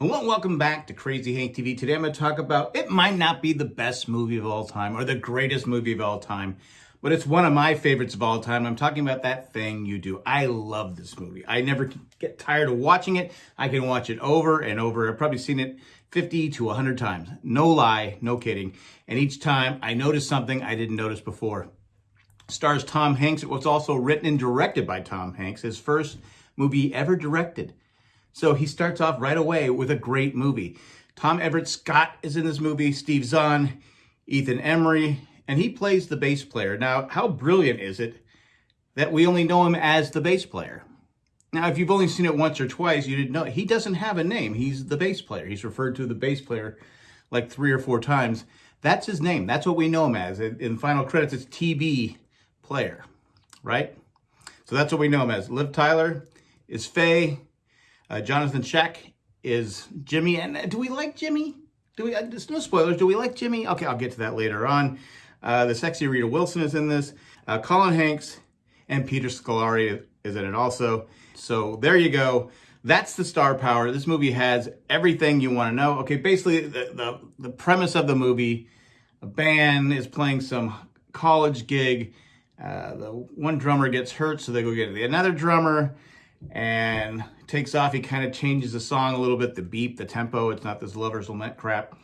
Hello and welcome back to Crazy Hank TV. Today I'm going to talk about, it might not be the best movie of all time or the greatest movie of all time, but it's one of my favorites of all time. I'm talking about That Thing You Do. I love this movie. I never get tired of watching it. I can watch it over and over. I've probably seen it 50 to 100 times. No lie, no kidding. And each time I notice something I didn't notice before. Stars Tom Hanks. It was also written and directed by Tom Hanks, his first movie ever directed. So he starts off right away with a great movie. Tom Everett Scott is in this movie, Steve Zahn, Ethan Embry, and he plays the bass player. Now, how brilliant is it that we only know him as the bass player? Now, if you've only seen it once or twice, you didn't know. He doesn't have a name. He's the bass player. He's referred to the bass player like three or four times. That's his name. That's what we know him as. In final credits, it's TB player, right? So that's what we know him as. Liv Tyler is Faye. Uh, Johnathon Schaech is Jimmy. And uh, do we like Jimmy? Do we? Uh, there's no spoilers. Do we like Jimmy? Okay, I'll get to that later on. Uh, the sexy Rita Wilson is in this. Uh, Colin Hanks and Peter Scolari is in it also. So there you go. That's the star power. This movie has everything you want to know. Okay, basically the, the, the premise of the movie, a band is playing some college gig. Uh, the one drummer gets hurt, so they go get another drummer and takes off. He kind of changes the song a little bit, the beat, the tempo. It's not this lover's lament crap.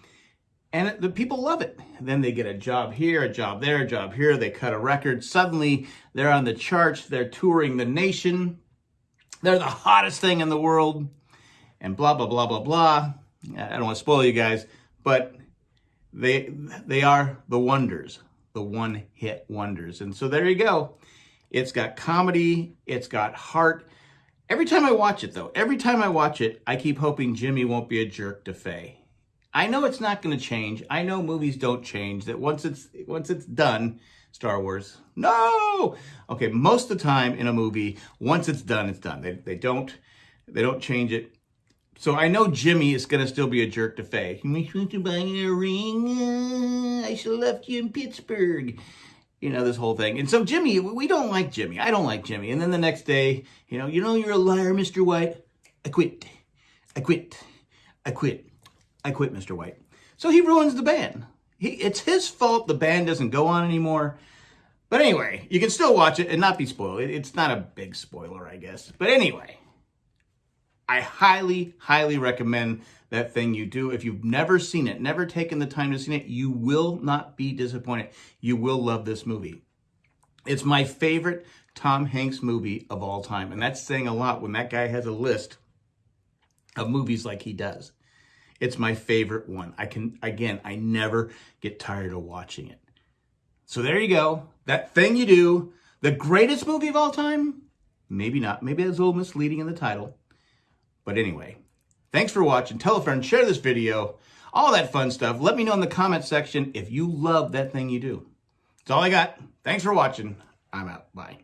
And it, the people love it. Then they get a job here, a job there, a job here. They cut a record. Suddenly, they're on the charts. They're touring the nation. They're the hottest thing in the world. And blah, blah, blah, blah, blah. I don't want to spoil you guys, but they they are the wonders, the one-hit wonders. And so there you go. It's got comedy. It's got heart. Every time I watch it, though, every time I watch it, I keep hoping Jimmy won't be a jerk to Faye. I know it's not going to change. I know movies don't change. That once it's once it's done, Star Wars. No. Okay, most of the time in a movie, once it's done, it's done. They they don't they don't change it. So I know Jimmy is going to still be a jerk to Faye. You want to buy a ring? I should have left you in Pittsburgh you know, this whole thing. And so Jimmy, we don't like Jimmy. I don't like Jimmy. And then the next day, you know, you know, you're a liar, Mr. White. I quit. I quit. I quit. I quit, Mr. White. So he ruins the band. He, it's his fault the band doesn't go on anymore. But anyway, you can still watch it and not be spoiled. It, it's not a big spoiler, I guess. But anyway, I highly, highly recommend that thing you do. If you've never seen it, never taken the time to see it, you will not be disappointed. You will love this movie. It's my favorite Tom Hanks movie of all time. And that's saying a lot when that guy has a list of movies like he does. It's my favorite one. I can, again, I never get tired of watching it. So there you go. That thing you do, the greatest movie of all time? Maybe not. Maybe it's a little misleading in the title. But anyway, thanks for watching. Tell a friend, share this video, all that fun stuff. Let me know in the comment section if you love that thing you do. That's all I got. Thanks for watching. I'm out. Bye.